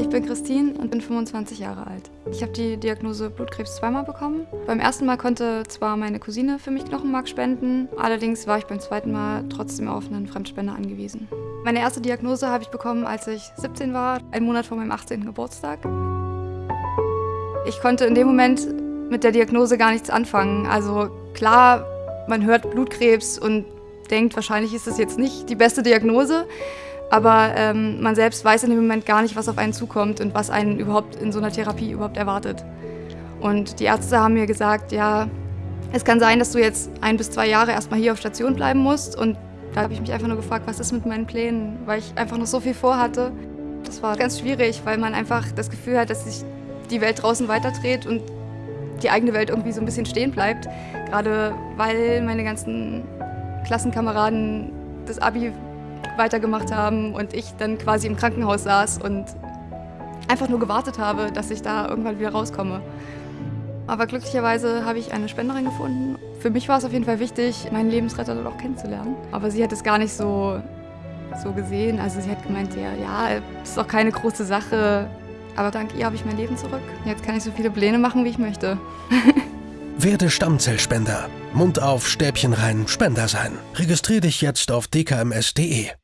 Ich bin Christine und bin 25 Jahre alt. Ich habe die Diagnose Blutkrebs zweimal bekommen. Beim ersten Mal konnte zwar meine Cousine für mich Knochenmark spenden, allerdings war ich beim zweiten Mal trotzdem auf einen Fremdspender angewiesen. Meine erste Diagnose habe ich bekommen, als ich 17 war, einen Monat vor meinem 18. Geburtstag. Ich konnte in dem Moment mit der Diagnose gar nichts anfangen. Also klar, man hört Blutkrebs und denkt, wahrscheinlich ist es jetzt nicht die beste Diagnose. Aber ähm, man selbst weiß in dem Moment gar nicht, was auf einen zukommt und was einen überhaupt in so einer Therapie überhaupt erwartet. Und die Ärzte haben mir gesagt, ja, es kann sein, dass du jetzt ein bis zwei Jahre erstmal hier auf Station bleiben musst. Und da habe ich mich einfach nur gefragt, was ist mit meinen Plänen, weil ich einfach noch so viel vorhatte. Das war ganz schwierig, weil man einfach das Gefühl hat, dass sich die Welt draußen weiterdreht und die eigene Welt irgendwie so ein bisschen stehen bleibt. Gerade weil meine ganzen Klassenkameraden das Abi weitergemacht haben und ich dann quasi im Krankenhaus saß und einfach nur gewartet habe, dass ich da irgendwann wieder rauskomme. Aber glücklicherweise habe ich eine Spenderin gefunden. Für mich war es auf jeden Fall wichtig, meinen Lebensretter dort auch kennenzulernen. Aber sie hat es gar nicht so, so gesehen. Also sie hat gemeint, ja, ja, ist doch keine große Sache. Aber dank ihr habe ich mein Leben zurück. Jetzt kann ich so viele Pläne machen, wie ich möchte. Werde Stammzellspender. Mund auf, Stäbchen rein, Spender sein. Registrier dich jetzt auf dkms.de.